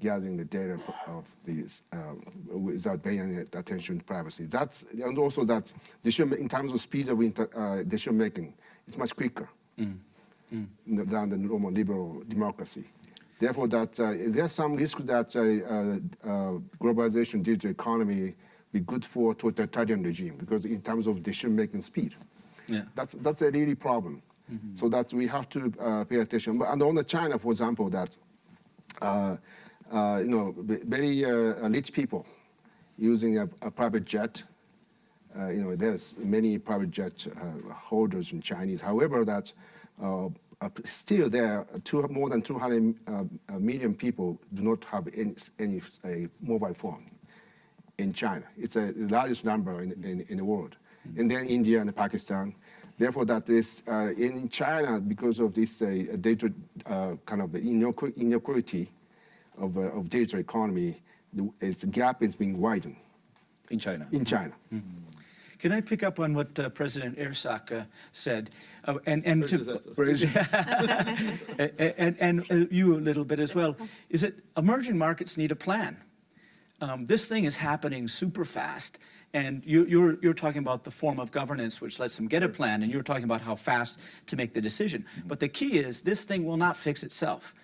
gathering the data of these without paying attention to privacy. That's and also that decision in terms of speed of inter, decision making, it's much quicker mm. Mm. than the normal liberal democracy. Therefore, that uh, there's some risk that uh, uh, globalization digital economy be good for totalitarian regime because in terms of decision-making speed. Yeah. That's, that's a really problem. Mm -hmm. So that we have to pay attention. But, and on the China, for example, that you know, very rich people using a, a, private jet uh, you know, there's many private jet uh, holders in Chinese. However, that uh, uh, still there are two, more than 200 uh, uh, million people do not have any, any uh, mobile phone in China. It's a, the largest number in, in, in the world. And then India and Pakistan. Therefore, that is uh, in China because of this uh, data uh, kind of inequ- inequality of, uh, of digital economy, the, its gap is being widened In China. in China. Can I pick up on what uh, President Ersek uh, said? Uh, and, and, to- and, and, and uh, you a little bit as well, is that emerging markets need a plan. Um, this thing is happening super fast, and you, you're, you're talking about the form of governance which lets them get a plan, and you're talking about how fast to make the decision. But the key is this thing will not fix itself.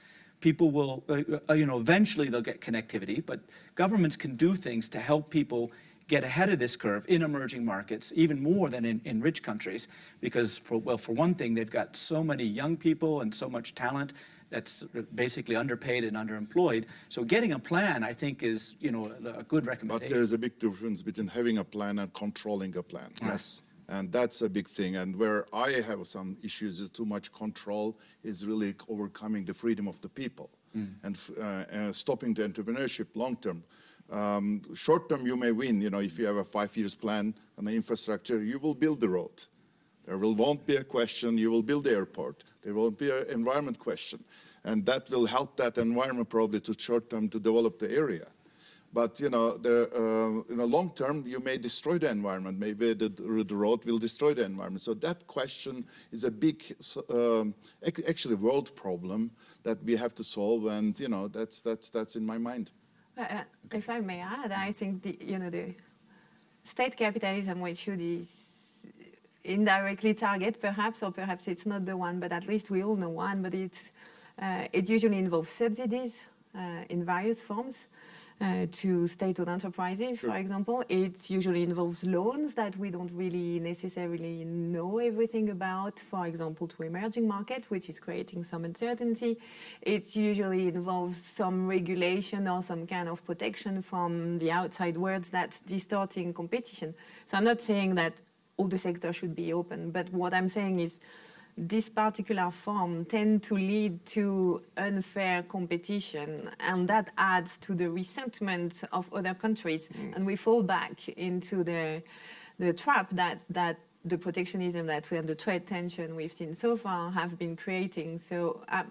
People will, uh, uh, you know, eventually they'll get connectivity, but governments can do things to help people get ahead of this curve in emerging markets, even more than in, in rich countries, because for, well, for one thing, they've got so many young people and so much talent that's basically underpaid and underemployed. So getting a plan, I think, is, you know, a good recommendation. But there's a big difference between having a plan and controlling a plan. Yes. And that's a big thing. And where I have some issues is too much control is really overcoming the freedom of the people and uh, uh, stopping the entrepreneurship long term. Um, short term, you may win. You know, if you have a five years plan on the infrastructure, you will build the road. There will, won't be a question, you will build the airport. There won't be an environment question. And that will help that environment probably to short term to develop the area. But you know, uh, in the long term, you may destroy the environment. Maybe the, the road will destroy the environment. So that question is a big, um, actually, world problem that we have to solve. And you know, that's that's that's in my mind. Uh, uh, If I may add, I think the, you know, the state capitalism, which is indirectly target perhaps, or perhaps it's not the one, but at least we all know one, but it's, uh, it usually involves subsidies uh, in various forms. Uh, to state-owned enterprises, for example, it usually involves loans that we don't really necessarily know everything about. For example, to emerging market, which is creating some uncertainty. It usually involves some regulation or some kind of protection from the outside world that's distorting competition. So I'm not saying that all the sector should be open, but what I'm saying is this particular form tend to lead to unfair competition and that adds to the resentment of other countries. And we fall back into the the trap that that the protectionism that we and the trade tension we've seen so far have been creating. So um,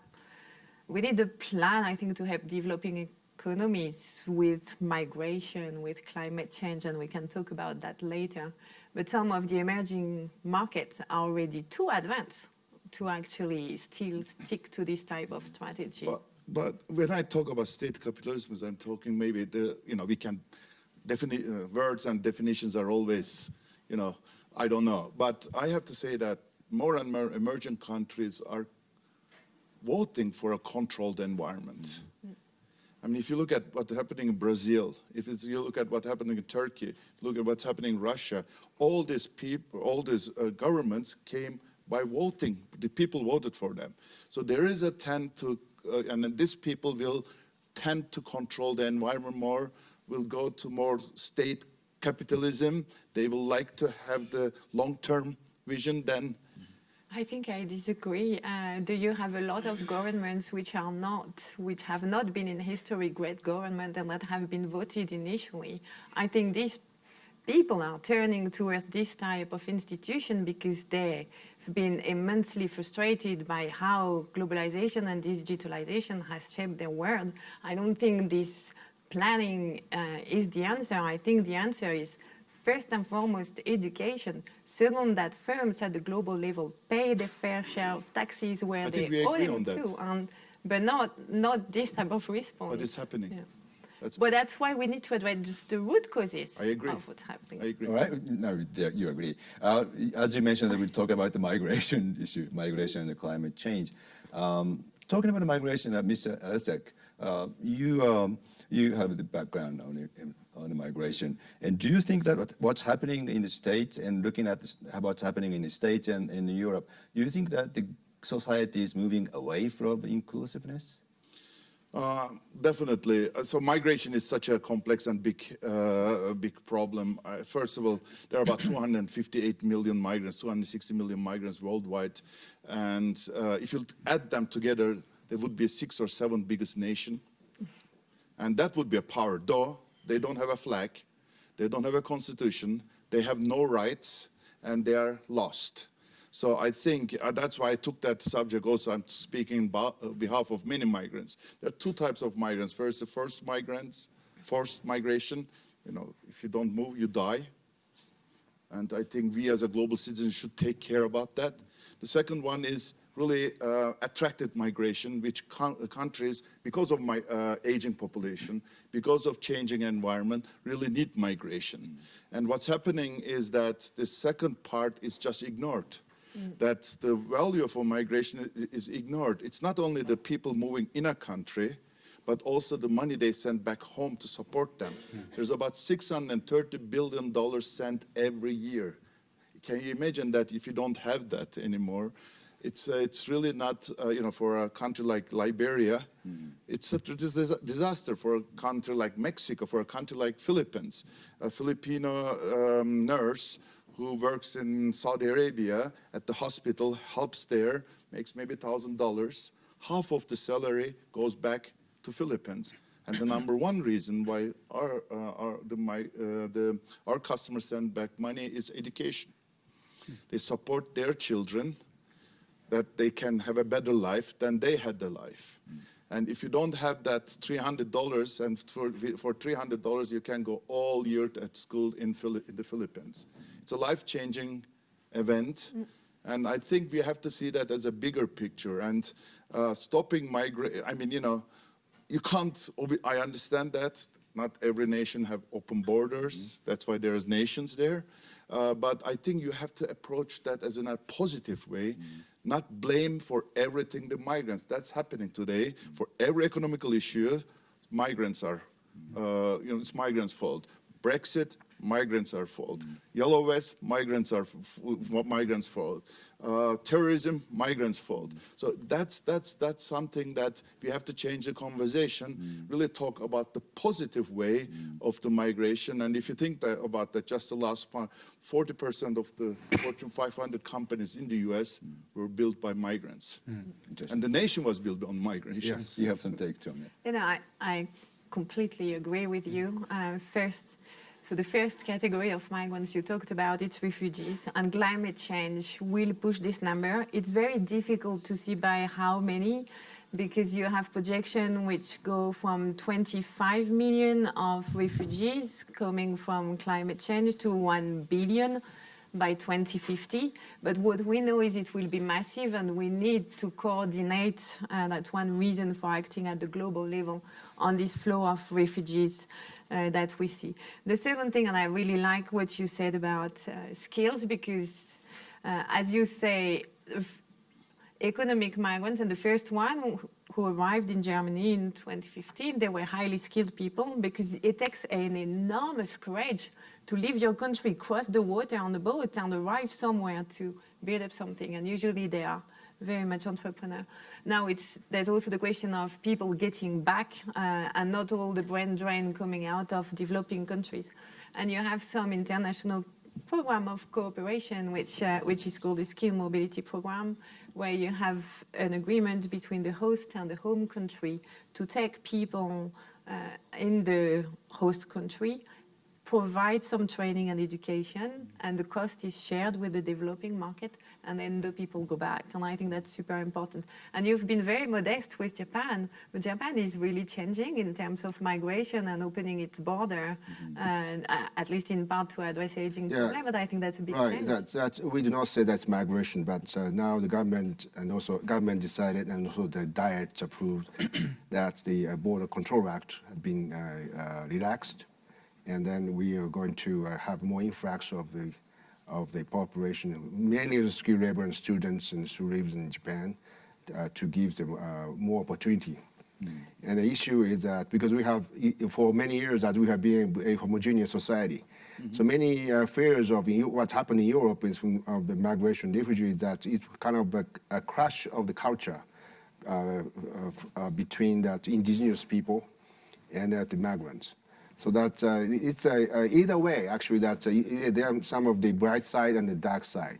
we need a plan i think to help developing economies with migration with climate change and we can talk about that later. But some of the emerging markets are already too advanced to actually still stick to this type of strategy. But, but when I talk about state capitalism, I'm talking maybe the, you know, we can, defini- uh, words and definitions are always, you know, I don't know. But I have to say that more and more emerging countries are voting for a controlled environment. I mean, if you look at what's happening in Brazil, if it's, you look at what's happening in Turkey, look at what's happening in Russia, all these people, all these uh, governments came by voting. The people voted for them. So there is a tend to, uh, and then these people will tend to control the environment more, will go to more state capitalism. They will like to have the long-term vision than I think I disagree. Uh, do you have a lot of governments which are not, which have not been in history great government and that have been voted initially? I think these people are turning towards this type of institution because they've been immensely frustrated by how globalization and digitalization has shaped their world. I don't think this planning uh, is the answer. I think the answer is first and foremost education. Second, that firms at the global level pay their fair share of taxes where I they owe them to, and, but not not this type of response. what is happening. Yeah. That's, But that's why we need to address the root causes I agree. of what's happening. I agree. All right, no, there- you agree. Uh, as you mentioned, that we talk about the migration issue, migration and the climate change. Um, talking about the migration, uh, Mr. Ersek, uh, you um, you have the background on it, on the migration, and do you think that what's happening in the states and looking at this, what's happening in the states and in Europe, do you think that the society is moving away from inclusiveness? Uh, definitely. Uh, So migration is such a complex and big, uh, big problem. Uh, first of all, there are about 258 million migrants, 260 million migrants worldwide, and uh, if you add them together, they would be six or seven biggest nation, and that would be a power. Though they don't have a flag, they don't have a constitution, they have no rights, and they are lost. So I think uh, that's why I took that subject also. I'm speaking on behalf of many migrants. There are two types of migrants. First, the first migrants, forced migration. You know, if you don't move, you die. And I think we as a global citizen should take care about that. The second one is really uh, attracted migration, which countries, because of my uh, aging population, because of changing environment, really need migration. And what's happening is that the second part is just ignored. That the value of a migration is ignored. It's not only the people moving in a country, but also the money they send back home to support them. There's about 630 billion dollars sent every year. Can you imagine that if you don't have that anymore? It's, uh, it's really not, uh, you know, for a country like Liberia, it's a disaster for a country like Mexico, for a country like Philippines. A Filipino um, nurse who works in Saudi Arabia at the hospital, helps there, makes maybe $1,000. Half of the salary goes back to Philippines. And the number one reason why our, uh, our, the, my, uh, the, our customers send back money is education. They support their children that they can have a better life than they had the life. And if you don't have that $300, and for, for $300 you can go all year at school in, in the Philippines. It's a life-changing event. And I think we have to see that as a bigger picture. And uh, stopping migration, I mean, you know, you can't, I understand that. Not every nation have open borders. That's why there's nations there. Uh, but I think you have to approach that as in a positive way, not blame for everything the migrants. That's happening today. For every economical issue, migrants are, uh, you know, it's migrants' fault. Brexit, migrants are fault. Mm. Yellow vests, migrants are f- f- migrants' fault. Uh, terrorism, migrants' fault. Mm. So that's that's that's something that we have to change the conversation. Mm. Really talk about the positive way of the migration. And if you think that, about that, just the last part, 40% of the Fortune 500 companies in the U.S. were built by migrants, and the nation was built on migration. Yes. You have some take, Tom. You know, I, I completely agree with you. Uh, first, so the first category of migrants you talked about, it's refugees, and climate change will push this number. It's very difficult to see by how many, because you have projection which go from 25 million of refugees coming from climate change to 1 billion by 2050. But what we know is it will be massive and we need to coordinate. Uh, that's one reason for acting at the global level on this flow of refugees uh, that we see. The second thing, and I really like what you said about uh, skills because, uh, as you say, economic migrants, and the first one who- arrived in Germany in 2015, they were highly skilled people because it takes an enormous courage to leave your country, cross the water on a boat, and arrive somewhere to build up something. And usually they are very much entrepreneur. Now it's there's also the question of people getting back uh, and not all the brain drain coming out of developing countries. And you have some international program of cooperation, which, uh, which is called the Skill Mobility Program, where you have an agreement between the host and the home country to take people uh, in the host country, provide some training and education, and the cost is shared with the developing market, and then the people go back. And I think that's super important. And you've been very modest with Japan, but Japan is really changing in terms of migration and opening its border, and uh, at least in part to address aging Yeah. problem. But I think that's a big Right, change. that's, that's, we do not say that's migration, but uh, now the government and also government decided and also the Diet approved that the uh, Border Control Act had been uh, uh, relaxed, and then we are going to uh, have more influx of the of the population, many of the skilled labor and students and who live in Japan, uh, to give them uh, more opportunity. And the issue is that because we have, for many years, that we have been a homogeneous society. So many uh, fears of Eu- what happened in Europe is from of the migration refugees that it's kind of a, a crash of the culture uh, of, uh, between that indigenous people and the migrants. So that uh, it's uh, either way, actually, that there are some of the bright side and the dark side,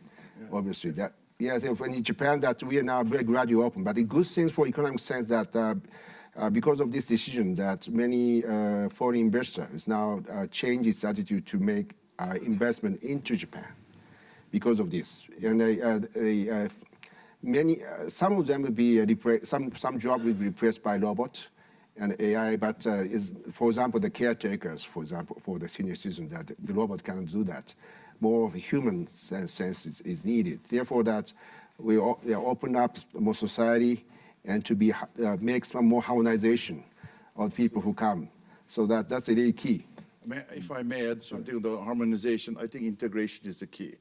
obviously. That yes, in Japan that we are now very gradually open, but the good things for economic sense that uh, uh, because of this decision that many uh, foreign investors now uh, change its attitude to make uh, investment into Japan because of this. And uh, many, uh, some of them will be uh, some some job will be replaced by robot and AI. But uh, is, for example, the caretakers, for example, for the senior citizen, that the robot cannot do that. More of a human sense, sense is, is needed. Therefore, that we open up more society and to be uh, make some more harmonization of people who come. So that that's really key. If I may add something on the harmonization, I think integration is the key.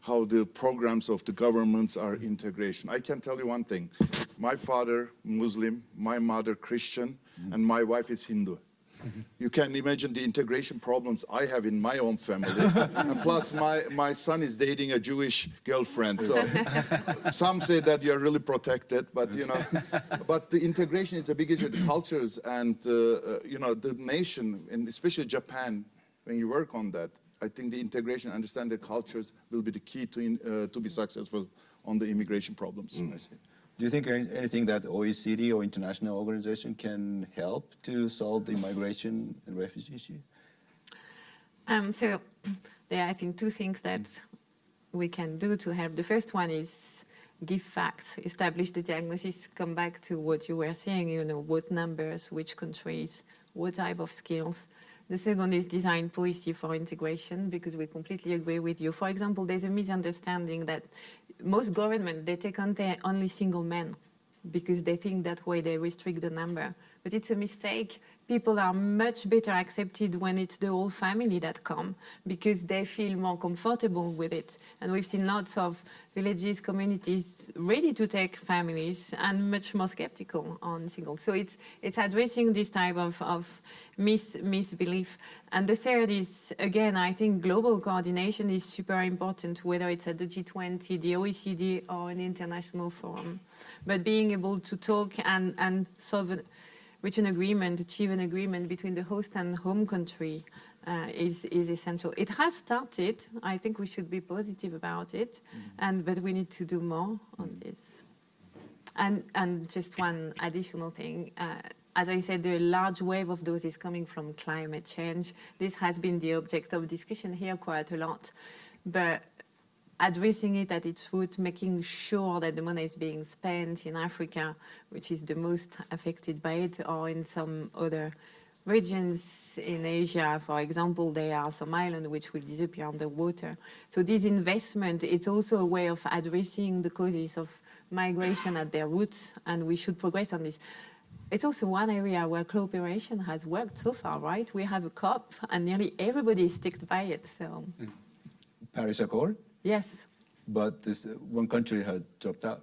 How the programs of the governments are integration. I can tell you one thing. My father, Muslim, my mother, Christian, and my wife is Hindu. You can imagine the integration problems I have in my own family. and plus, my, my son is dating a Jewish girlfriend. So some say that you're really protected, but you know, but the integration is a big issue. The cultures and uh, uh, you know the nation, and especially Japan, when you work on that, I think the integration, understand the cultures, will be the key to in, uh, to be successful on the immigration problems. I see. Do you think anything that OECD or international organization can help to solve the migration and refugee issue? Um, so there are, I think, two things that we can do to help. The first one is give facts, establish the diagnosis, come back to what you were saying, you know, what numbers, which countries, what type of skills. The second is design policy for integration, because we completely agree with you. For example, there's a misunderstanding that most government, they take on only single men because they think that way they restrict the number. But it's a mistake. People are much better accepted when it's the whole family that come because they feel more comfortable with it. And we've seen lots of villages, communities ready to take families and much more skeptical on singles. So it's it's addressing this type of, of mis, misbelief. And the third is, again, I think global coordination is super important, whether it's at the G20, the OECD, or an international forum. But being able to talk and, and solve reach an agreement, achieve an agreement between the host and home country uh, is, is essential. It has started. I think we should be positive about it, and but we need to do more on this. And, and just one additional thing. Uh, as I said, the large wave of those is coming from climate change. This has been the object of discussion here quite a lot. But addressing it at its root, making sure that the money is being spent in Africa, which is the most affected by it, or in some other regions in Asia, for example, there are some islands which will disappear underwater. So this investment, it's also a way of addressing the causes of migration at their roots, and we should progress on this. It's also one area where cooperation has worked so far, right? We have a COP, and nearly everybody is sticked by it. So, mm. Paris Accord, yes. but this uh, one country has dropped out.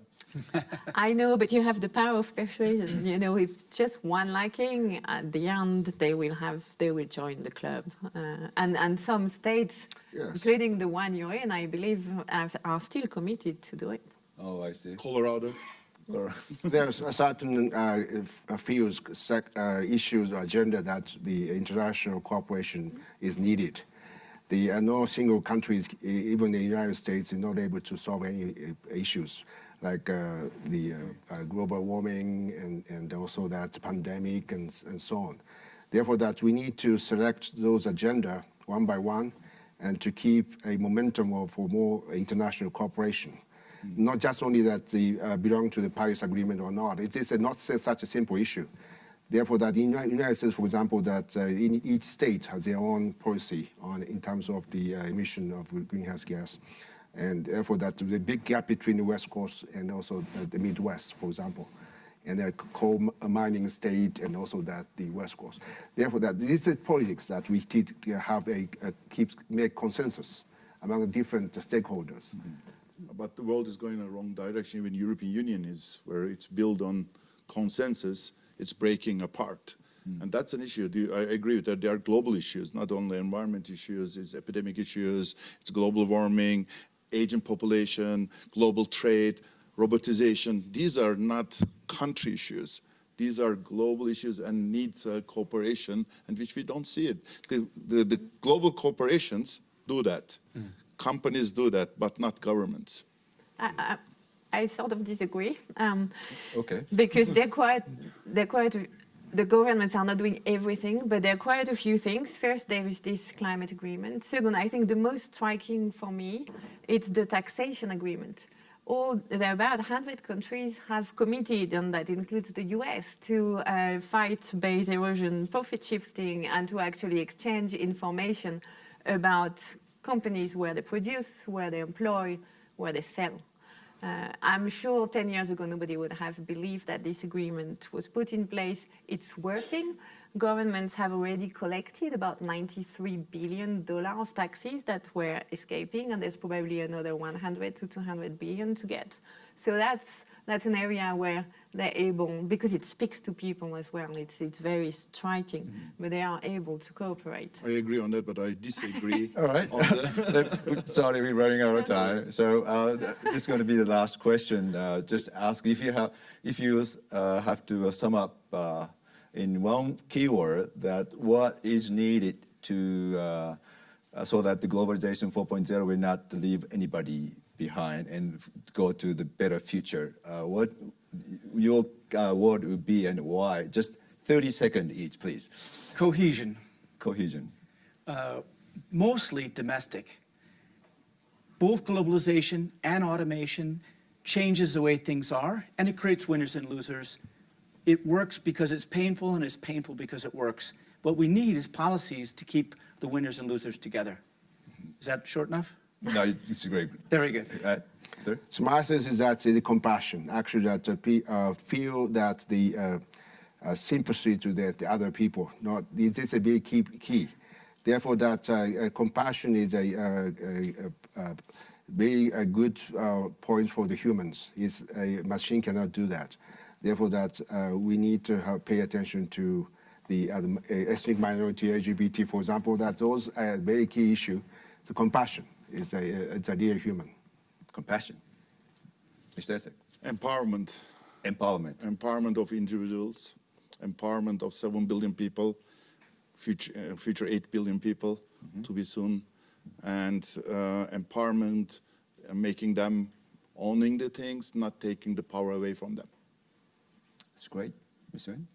I know, but you have the power of persuasion. You know, if just one liking, at the end they will have, they will join the club. Uh, and and some states, Yes. including the one you're in, I believe, are, are still committed to do it. Oh, I see. Colorado. Or- There's a certain uh, f- fields, sec- uh, issues, agenda that the international cooperation is needed. The uh, no single countries, even the United States, is not able to solve any uh, issues like uh, the uh, uh, global warming and, and also that pandemic and, and so on. Therefore, that we need to select those agenda one by one and to keep a momentum of for more international cooperation not just only that they uh, belong to the Paris Agreement or not. It is a not such a simple issue. Therefore, that in the United States, for example, that uh, in each state has their own policy on in terms of the uh, emission of greenhouse gas, and therefore that the big gap between the West Coast and also the, Midwest, for example, and the coal mining state and also that the West Coast. Therefore, that this is politics that we need have a, a keep make consensus among different stakeholders. But the world is going in the wrong direction. Even European Union is, where it's built on consensus, it's breaking apart. And that's an issue. Do you- I agree with that. There are global issues, not only environment issues, it's epidemic issues, it's global warming, aging population, global trade. robotization. These are not country issues. These are global issues and needs uh, cooperation, and which we don't see it. The, the, the global corporations do that. Companies do that, but not governments. I, I, I sort of disagree. Um, Okay. because they're quite, they're quite, the governments are not doing everything, but there are quite a few things. First, there is this climate agreement. Second, I think the most striking for me, it's the taxation agreement. All, there are about 100 countries have committed, and that includes the US, to uh, fight base erosion, profit shifting, and to actually exchange information about companies where they produce, where they employ, where they sell. Uh, I'm sure 10 years ago nobody would have believed that this agreement was put in place. It's working. Governments have already collected about 93 billion dollar of taxes that were escaping, and there's probably another 100 to 200 billion to get. So that's that's an area where they're able, because it speaks to people as well. It's it's very striking, but they are able to cooperate. I agree on that, but I disagree. All right. the- Sorry, we're running out of time. So uh, this is going to be the last question. Uh, just ask if you have, if you uh, have to uh, sum up uh, in one keyword that what is needed to uh, so that the globalization 4.0 will not leave anybody behind and go to the better future. Uh, what your uh, word would be and why? Just 30 seconds each, please. Cohesion, Cohesion. uh, mostly domestic. Both globalization and automation changes the way things are, and it creates winners and losers. It works because it's painful, and it's painful because it works. What we need is policies to keep the winners and losers together. Is that short enough? No, it's great. Very good. Uh, sir? So my sense is that the compassion, actually, that uh, uh, feel that the uh, uh, sympathy to the, the other people. Not this is a big key. key. Therefore, that uh, uh, compassion is a, uh, a, a, a very a good uh, point for the humans. It's, a machine cannot do that. Therefore, that uh, we need to have, pay attention to the, uh, uh, ethnic minority, LGBT, for example. That those are a very key issue. The compassion is a, it's a dear human. Compassion. Mr. Ersek. Empowerment. Empowerment. empowerment of individuals, empowerment of 7 billion people, future, uh, future 8 billion people to be soon, and uh, empowerment, uh, making them owning the things, not taking the power away from them. That's great. Ms. Nguyen?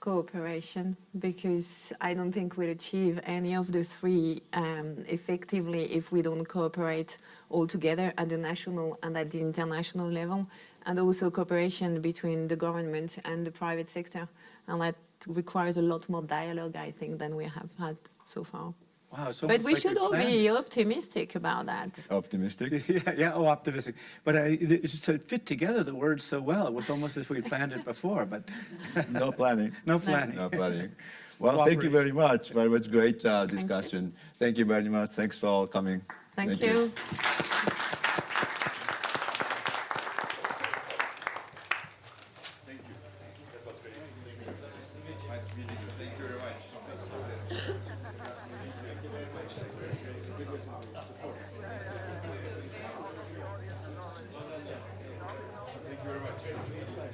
cooperation because I don't think we'll achieve any of the three um, effectively if we don't cooperate all together at the national and at the international level, and also cooperation between the government and the private sector. And that requires a lot more dialogue, I think, than we have had so far. Wow, it's But we like should all planned. be optimistic about that. Optimistic? Yeah, yeah, oh, optimistic. But I, it just to fit together the words so well. It was almost as if we planned it before, but No planning. no planning. No planning. Well, thank you very much. Well, it was great uh, discussion. Thank you very much. Thanks for all coming. Thank, you.